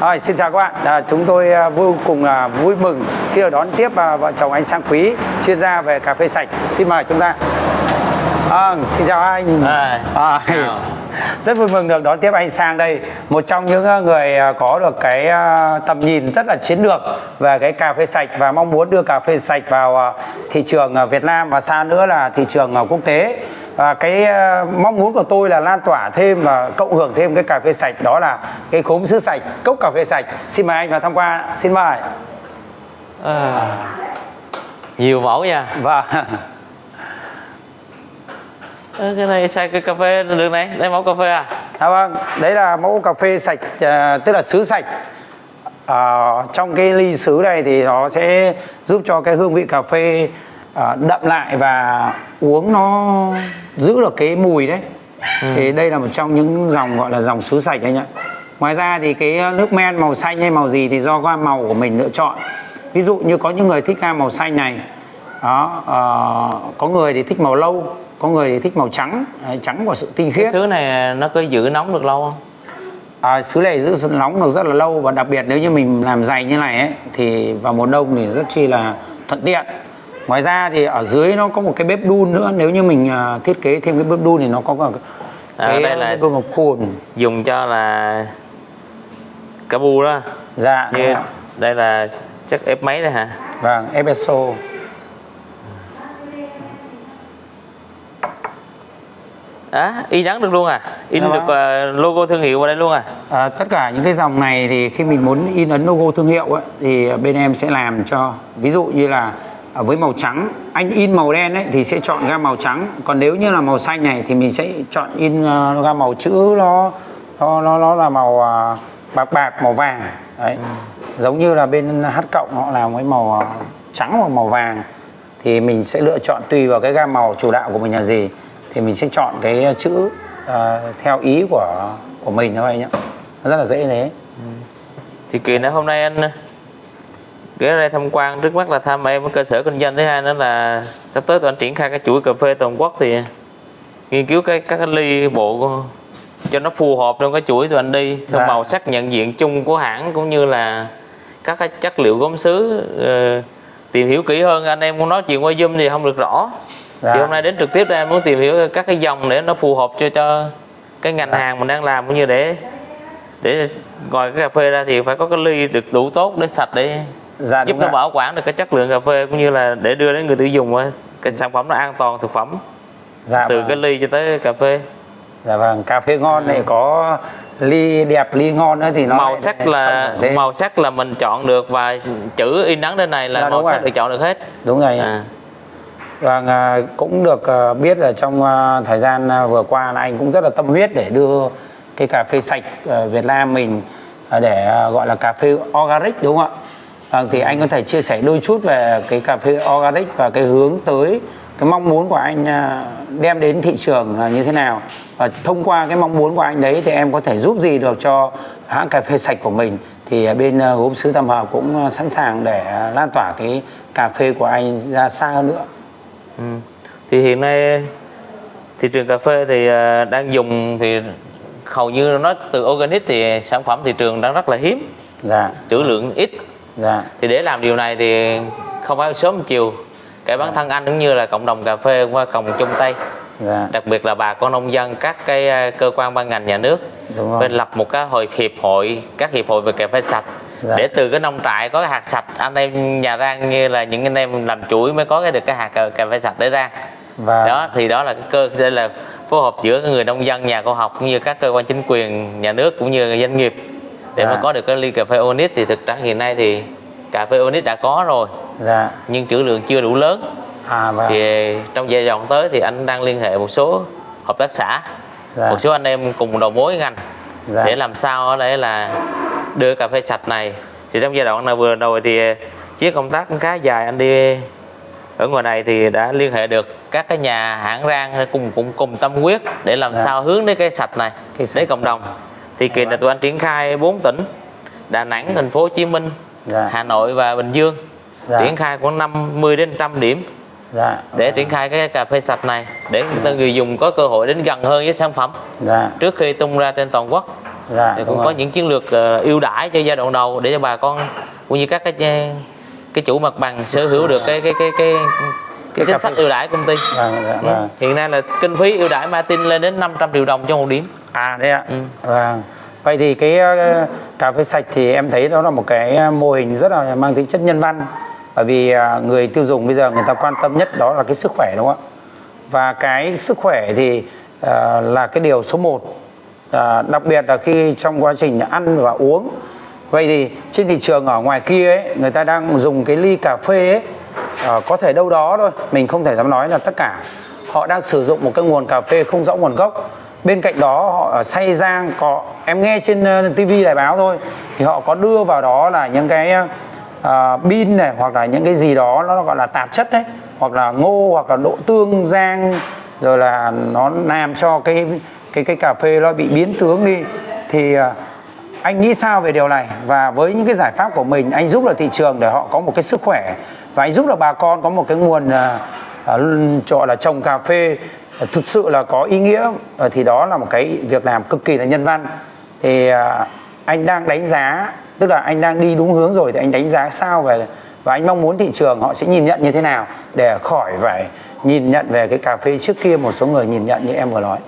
Rồi, xin chào các bạn. À, chúng tôi à, vô cùng à, vui mừng khi được đón tiếp à, vợ chồng anh Sang Quý, chuyên gia về cà phê sạch. Xin mời chúng ta. À, xin chào anh. À, À, chào. rất vui mừng được đón tiếp anh Sang đây, một trong những à, người có được cái tầm nhìn rất là chiến lược về cái cà phê sạch và mong muốn đưa cà phê sạch vào thị trường Việt Nam và xa nữa là thị trường quốc tế. Và cái à, mong muốn của tôi là lan tỏa thêm và cộng hưởng thêm cái cà phê sạch đó là cái khốm sứ sạch, cốc cà phê sạch. Xin mời anh vào tham quan. Xin mời. à, nhiều mẫu nha Ơ, cái này xài cái cà phê được này đây mẫu cà phê à à, vâng, đấy là mẫu cà phê sạch à, tức là sứ sạch. Ờ, trong cái ly sứ này thì nó sẽ giúp cho cái hương vị cà phê à, đậm lại và uống nó giữ được cái mùi đấy. Thì đây là một trong những dòng gọi là dòng sứ sạch anh ạ. Ngoài ra thì cái nước men màu xanh hay màu gì thì do gam màu của mình lựa chọn. Ví dụ như có những người thích gam màu xanh này. Đó, ờ, có người thì thích màu lâu, có người thì thích màu trắng, Đấy, trắng của sự tinh cái khiết. sứ này nó có giữ nóng được lâu không À, sứ này giữ nóng được rất là lâu và đặc biệt nếu như mình làm dày như này ấy, thì vào mùa đông thì rất chi là thuận tiện. Ngoài ra thì ở dưới nó có một cái bếp đun nữa nếu như mình à, thiết kế thêm cái bếp đun thì nó có cả À, cái đây là- bếp một cồn. dùng cho là cá bu đó. Dạ, như đây là chắc ép máy đây hả? Vâng, espresso. á y nhắn được luôn à? In Dạ được à, logo thương hiệu vào đây luôn à? À, tất cả những cái dòng này thì khi mình muốn in ấn logo thương hiệu ấy, thì bên em sẽ làm cho. Ví dụ như là với màu trắng anh in màu đen ấy thì sẽ chọn gam màu trắng. Còn nếu như là màu xanh này thì mình sẽ chọn in uh, gam màu chữ nó nó nó, nó là màu à, bạc bạc màu vàng. Đấy. Giống như là bên H cộng họ làm với màu à, trắng hoặc màu vàng thì mình sẽ lựa chọn tùy vào cái gam màu chủ đạo của mình là gì thì mình sẽ chọn cái chữ à, theo ý của của mình thôi nhé nó rất là dễ thế. Thì kỳ nữa hôm nay anh ghé đây tham quan trước mắt là thăm em cái cơ sở kinh doanh. Thứ hai nữa là sắp tới tụi anh triển khai cái chuỗi cà phê toàn quốc thì nghiên cứu cái các cái ly bộ cho nó phù hợp trong cái chuỗi tụi anh đi. Theo Dạ. màu sắc nhận diện chung của hãng cũng như là các cái chất liệu gốm sứ ờ, tìm hiểu kỹ hơn. Anh em muốn nói chuyện qua zoom thì không được rõ. Dạ. thì hôm nay đến trực tiếp đây em muốn tìm hiểu các cái dòng để nó phù hợp cho cho cái ngành hàng mình đang làm cũng như để để ngoài cái cà phê ra thì phải có cái ly được đủ tốt để sạch để dạ giúp nó bảo quản được cái chất lượng cà phê cũng như là để đưa đến người tiêu dùng á, cái sản phẩm nó an toàn thực phẩm. Dạ từ vâng. cái ly cho tới cà phê. Dạ vâng. Cà phê ngon này có ly đẹp ly ngon nữa thì nó màu sắc là màu sắc là mình chọn được và chữ in ấn trên này là Dạ, màu sắc rồi. được chọn được hết. Đúng rồi. À, Vâng, à, cũng được à, biết là trong à, thời gian vừa qua là anh cũng rất là tâm huyết để đưa cái cà phê sạch Việt Nam mình để gọi là cà phê organic đúng không ạ? Vâng, thì anh có thể chia sẻ đôi chút về cái cà phê organic và cái hướng tới cái mong muốn của anh à, đem đến thị trường là như thế nào? Và thông qua cái mong muốn của anh đấy thì em có thể giúp gì được cho hãng cà phê sạch của mình? Thì à, bên à, gốm sứ Tam Hợp cũng sẵn sàng để lan tỏa cái cà phê của anh ra xa hơn nữa. ừ. thì hiện nay thị trường cà phê thì đang dùng thì hầu như nó từ organic thì sản phẩm thị trường đang rất là hiếm. Dạ. Trữ lượng ít dạ. Thì để làm điều này thì không phải sớm chiều. Cả bản thân anh cũng như là cộng đồng cà phê qua cùng chung tay. Dạ. Đặc biệt là bà con nông dân các cái à, cơ quan ban ngành nhà nước phải lập một cái hội hiệp hội các hiệp hội về cà phê sạch. Dạ. để từ cái nông trại có cái hạt sạch anh em nhà rang như là những anh em làm chuỗi mới có cái được cái hạt cà, cà phê sạch để rang và đó thì đó là cái cơ đây là phối hợp giữa người nông dân nhà khoa học cũng như các cơ quan chính quyền nhà nước cũng như doanh nghiệp để Dạ. mà có được cái ly cà phê Onix thì thực ra hiện nay thì cà phê Onix đã có rồi. Dạ. Nhưng trữ lượng chưa đủ lớn. À và thì trong giai đoạn tới thì anh đang liên hệ một số hợp tác xã. Dạ. Một số anh em cùng đầu mối ngành. Dạ. Để làm sao ở đây là đưa cà phê sạch này. Thì trong giai đoạn này vừa rồi thì chiếc công tác khá dài anh đi ở ngoài này thì đã liên hệ được các cái nhà hãng rang cùng cùng cùng tâm huyết để làm Dạ. sao hướng đến cái sạch này Cái sạch. đến cộng đồng thì kỳ này tụi anh triển khai 4 tỉnh Đà Nẵng, Thành phố Hồ Chí Minh, dạ. Hà Nội và Bình Dương. Dạ. Triển khai khoảng 50 đến 100 điểm. Dạ để triển khai cái cà phê sạch này để người ta người dùng có cơ hội đến gần hơn với sản phẩm. Dạ. Trước khi tung ra trên toàn quốc. Dạ, thì cũng có rồi. những chiến lược ờ, ưu đãi cho giai đoạn đầu để cho bà con cũng như các cái cái chủ mặt bằng sở hữu được cái cái cái cái cái Cái chính sách ưu đãi công ty. Vâng, dạ, Ừ. vâng. hiện nay là kinh phí ưu đãi Martin lên đến 500 triệu đồng cho một điểm À đấy ạ. Ừ. Vâng. Vậy thì cái ờ, cà phê sạch thì em thấy đó là một cái ờ, mô hình rất là mang tính chất nhân văn. Bởi vì ờ, người tiêu dùng bây giờ người ta quan tâm nhất đó là cái sức khỏe đúng không ạ? Và cái sức khỏe thì uh, là cái điều số 1. đặc biệt là khi trong quá trình ăn và uống. Vậy thì trên thị trường ở ngoài kia ấy, người ta đang dùng cái ly cà phê ấy, uh, có thể đâu đó thôi, mình không thể dám nói là tất cả. Họ đang sử dụng một cái nguồn cà phê không rõ nguồn gốc bên cạnh đó họ à, xay rang có em nghe trên ờ, tivi đài báo thôi thì họ có đưa vào đó là những cái uh, pin này hoặc là những cái gì đó nó gọi là tạp chất đấy hoặc là ngô hoặc là độ tương rang rồi là nó làm cho cái cái cái cà phê nó bị biến tướng đi. Thì uh, anh nghĩ sao về điều này? Và với những cái giải pháp của mình anh giúp được thị trường để họ có một cái sức khỏe và anh giúp được bà con có một cái nguồn uh, gọi là trồng cà phê Ờ, thực sự là có ý nghĩa ờ, thì đó là một cái việc làm cực kỳ là nhân văn. Thì ờ, anh đang đánh giá, tức là anh đang đi đúng hướng rồi thì anh đánh giá sao về và anh mong muốn thị trường họ sẽ nhìn nhận như thế nào để khỏi phải nhìn nhận về cái cà phê trước kia một số người nhìn nhận như em vừa nói.